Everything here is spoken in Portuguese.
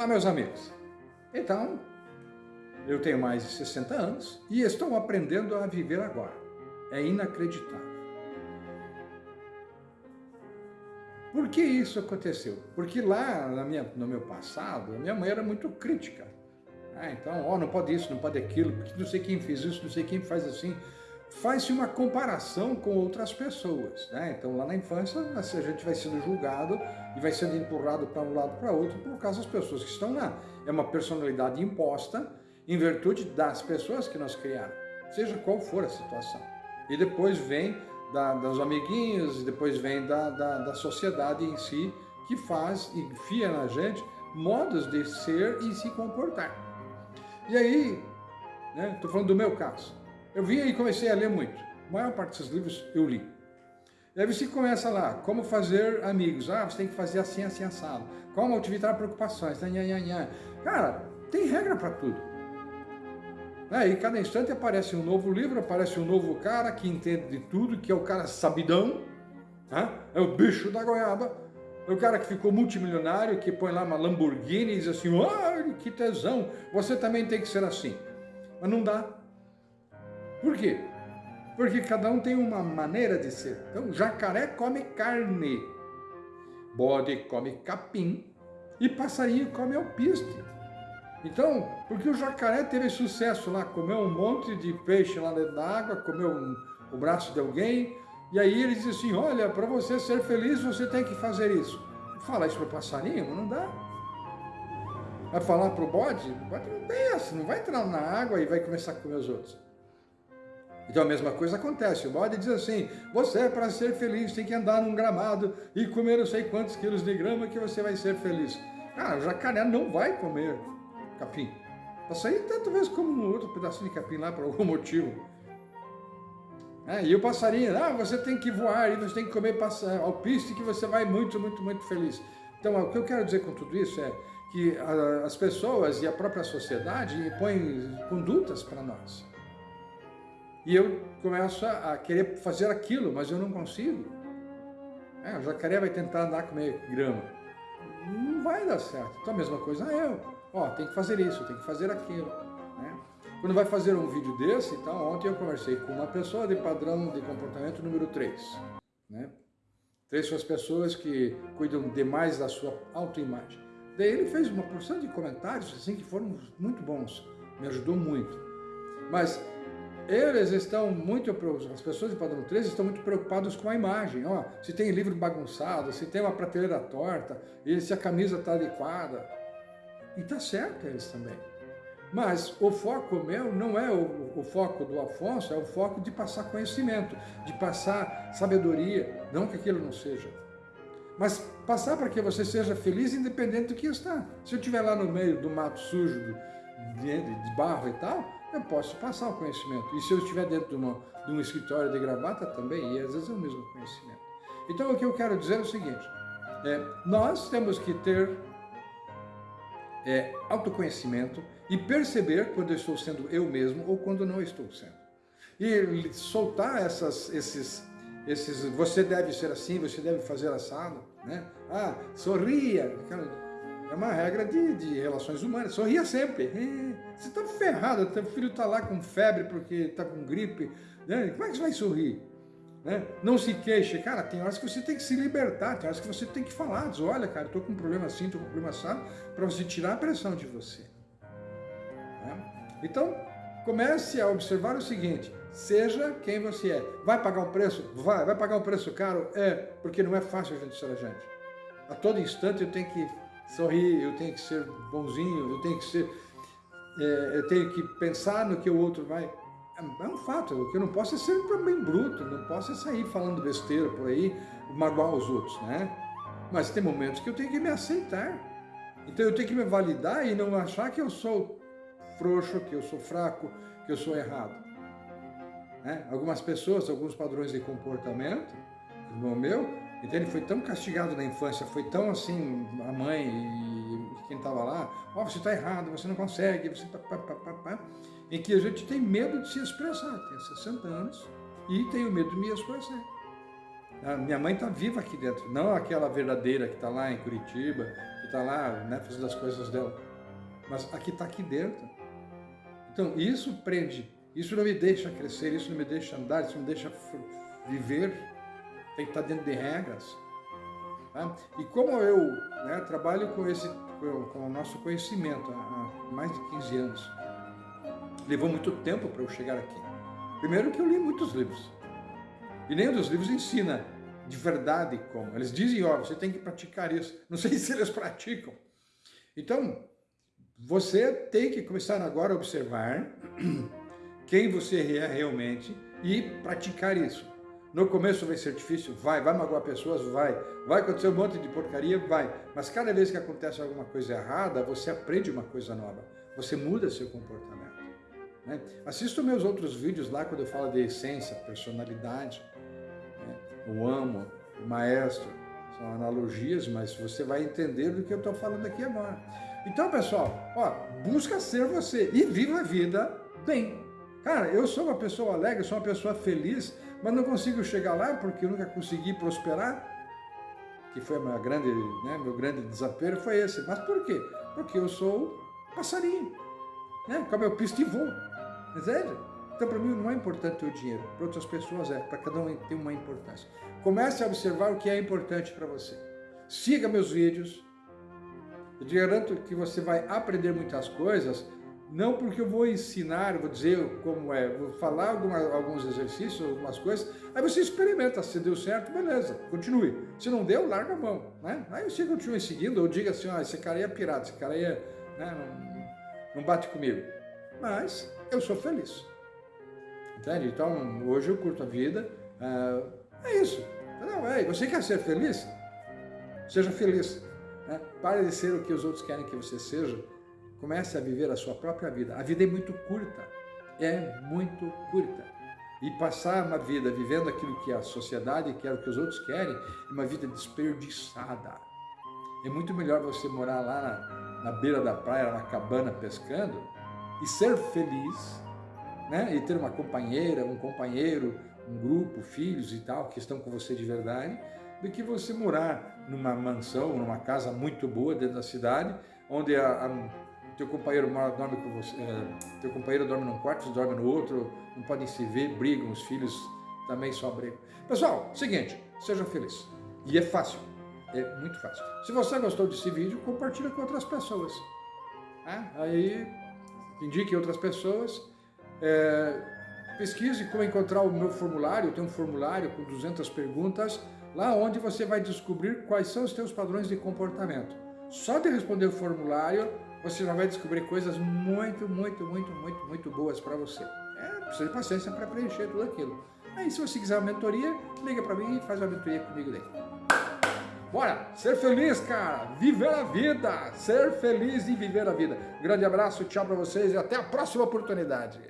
Olá, meus amigos. Então, eu tenho mais de 60 anos e estou aprendendo a viver agora. É inacreditável. Por que isso aconteceu? Porque lá na minha, no meu passado, minha mãe era muito crítica. Ah, então, ó, não pode isso, não pode aquilo, porque não sei quem fez isso, não sei quem faz assim faz-se uma comparação com outras pessoas. Né? Então, lá na infância, a gente vai sendo julgado e vai sendo empurrado para um lado para outro por causa das pessoas que estão lá. É uma personalidade imposta em virtude das pessoas que nos criaram, seja qual for a situação. E depois vem da, dos amiguinhos, depois vem da, da, da sociedade em si, que faz e enfia na gente modos de ser e se comportar. E aí, estou né, falando do meu caso, eu vim e comecei a ler muito. A maior parte desses livros eu li. E aí você começa lá, como fazer amigos. Ah, você tem que fazer assim, assim, assado. Como evitar preocupações. Cara, tem regra para tudo. É, e cada instante aparece um novo livro, aparece um novo cara que entende de tudo, que é o cara sabidão, né? é o bicho da goiaba, é o cara que ficou multimilionário, que põe lá uma Lamborghini e diz assim, ah, que tesão, você também tem que ser assim. Mas não dá, por quê? Porque cada um tem uma maneira de ser. Então, jacaré come carne, bode come capim e passarinho come alpiste. Então, porque o jacaré teve sucesso lá, comeu um monte de peixe lá dentro da água, comeu um, o braço de alguém, e aí ele diz assim, olha, para você ser feliz, você tem que fazer isso. Fala isso para o passarinho, não dá. Vai falar para o bode? O bode não tem essa, não vai entrar na água e vai começar a comer os outros. Então a mesma coisa acontece, o bode diz assim, você para ser feliz tem que andar num gramado e comer não sei quantos quilos de grama que você vai ser feliz. Cara, o jacaré não vai comer capim. Passarinho tanto vezes como um outro pedacinho de capim lá por algum motivo. É, e o passarinho, ah, você tem que voar e você tem que comer alpiste que você vai muito, muito, muito feliz. Então o que eu quero dizer com tudo isso é que as pessoas e a própria sociedade impõem condutas para nós. E eu começo a querer fazer aquilo, mas eu não consigo. É, o jacaré vai tentar andar comer grama. Não vai dar certo. Então a mesma coisa eu. Ó, tem que fazer isso, tem que fazer aquilo. Né? Quando vai fazer um vídeo desse, então, ontem eu conversei com uma pessoa de padrão de comportamento número 3. Né? Três são as pessoas que cuidam demais da sua autoimagem. Daí ele fez uma porção de comentários assim que foram muito bons, me ajudou muito. Mas eles estão muito, as pessoas de padrão 13 estão muito preocupadas com a imagem. Ó, se tem livro bagunçado, se tem uma prateleira torta, e se a camisa está adequada. E está certo eles também. Mas o foco meu não é o, o, foco do Afonso, é o foco de passar conhecimento, de passar sabedoria, não que aquilo não seja. Mas passar para que você seja feliz independente do que está. Se eu estiver lá no meio do mato sujo, de barro e tal, eu posso passar o conhecimento. E se eu estiver dentro de, uma, de um escritório de gravata também, e às vezes é o mesmo conhecimento. Então o que eu quero dizer é o seguinte, é, nós temos que ter é, autoconhecimento e perceber quando eu estou sendo eu mesmo ou quando não estou sendo. E soltar essas, esses, esses, você deve ser assim, você deve fazer assado, né? Ah, sorria, é uma regra de, de relações humanas. Sorria sempre. É, você está ferrado, teu filho está lá com febre porque está com gripe. Né? Como é que você vai sorrir? Né? Não se queixe. Cara, tem horas que você tem que se libertar, tem horas que você tem que falar. Diz, olha, cara, estou com um problema assim, estou com um problema assado, para você tirar a pressão de você. Né? Então, comece a observar o seguinte, seja quem você é. Vai pagar um preço? Vai. Vai pagar um preço caro? É, porque não é fácil a gente ser a gente. A todo instante eu tenho que sorrir, eu tenho que ser bonzinho, eu tenho que ser, é, eu tenho que pensar no que o outro vai. É, um fato, o que eu não posso é ser bem bruto, não posso é sair falando besteira por aí, magoar os outros, né? Mas tem momentos que eu tenho que me aceitar. Então eu tenho que me validar e não achar que eu sou frouxo, que eu sou fraco, que eu sou errado. Né? Algumas pessoas, alguns padrões de comportamento, como o meu, então ele foi tão castigado na infância, foi tão assim, a mãe e quem estava lá, ó, oh, você está errado, você não consegue, você pá, pá, pá, pá, em que a gente tem medo de se expressar. Tenho 60 anos e tenho medo de me expressar. A minha mãe está viva aqui dentro, não aquela verdadeira que está lá em Curitiba, que está lá né, fazendo as coisas dela. Mas aqui está aqui dentro. Então isso prende, isso não me deixa crescer, isso não me deixa andar, isso não me deixa viver. Tem que estar dentro de regras. Tá? E como eu né, trabalho com, esse, com o nosso conhecimento há mais de 15 anos, levou muito tempo para eu chegar aqui. Primeiro que eu li muitos livros. E nenhum dos livros ensina de verdade como. Eles dizem, ó, você tem que praticar isso. Não sei se eles praticam. Então, você tem que começar agora a observar quem você é realmente e praticar isso. No começo vai ser difícil? Vai. Vai magoar pessoas? Vai. Vai acontecer um monte de porcaria? Vai. Mas cada vez que acontece alguma coisa errada, você aprende uma coisa nova. Você muda seu comportamento. Né? Assista meus outros vídeos lá quando eu falo de essência, personalidade, né? o amo, o maestro. São analogias, mas você vai entender do que eu estou falando aqui agora. Então, pessoal, ó, busca ser você e viva a vida bem. Cara, eu sou uma pessoa alegre, sou uma pessoa feliz, mas não consigo chegar lá porque eu nunca consegui prosperar, que foi meu grande, né, meu grande desafio foi esse. Mas por quê? Porque eu sou passarinho, né? como eu pisto e voo, entende? Então para mim não é importante o dinheiro, para outras pessoas é, para cada um tem uma importância. Comece a observar o que é importante para você. Siga meus vídeos, eu te garanto que você vai aprender muitas coisas não porque eu vou ensinar, vou dizer como é, vou falar alguma, alguns exercícios, algumas coisas, aí você experimenta, se deu certo, beleza, continue. Se não deu, larga a mão, né? Aí você continue seguindo, ou diga assim, ah, esse cara é pirata, esse cara é, né, não, não bate comigo. Mas eu sou feliz, entende? Então, hoje eu curto a vida, é, é isso. Não, é, você quer ser feliz? Seja feliz. Né? Pare de ser o que os outros querem que você seja, Comece a viver a sua própria vida. A vida é muito curta, é muito curta. E passar uma vida vivendo aquilo que a sociedade quer, o que os outros querem, é uma vida desperdiçada. É muito melhor você morar lá na, na beira da praia, na cabana, pescando, e ser feliz, né? e ter uma companheira, um companheiro, um grupo, filhos e tal, que estão com você de verdade, do que você morar numa mansão, numa casa muito boa dentro da cidade, onde a, a teu companheiro dorme com você, é, teu companheiro dorme num quarto, você dorme no outro, não podem se ver, brigam, os filhos também só brigam. Pessoal, seguinte, seja feliz. E é fácil, é muito fácil. Se você gostou desse vídeo, compartilhe com outras pessoas. Né? Aí, indique outras pessoas. É, pesquise como encontrar o meu formulário, eu tenho um formulário com 200 perguntas, lá onde você vai descobrir quais são os teus padrões de comportamento. Só de responder o formulário, você já vai descobrir coisas muito, muito, muito, muito, muito boas para você. É, precisa de paciência para preencher tudo aquilo. Aí, se você quiser uma mentoria, liga para mim e faz uma mentoria comigo daí. Bora, ser feliz, cara, viver a vida, ser feliz e viver a vida. grande abraço, tchau para vocês e até a próxima oportunidade.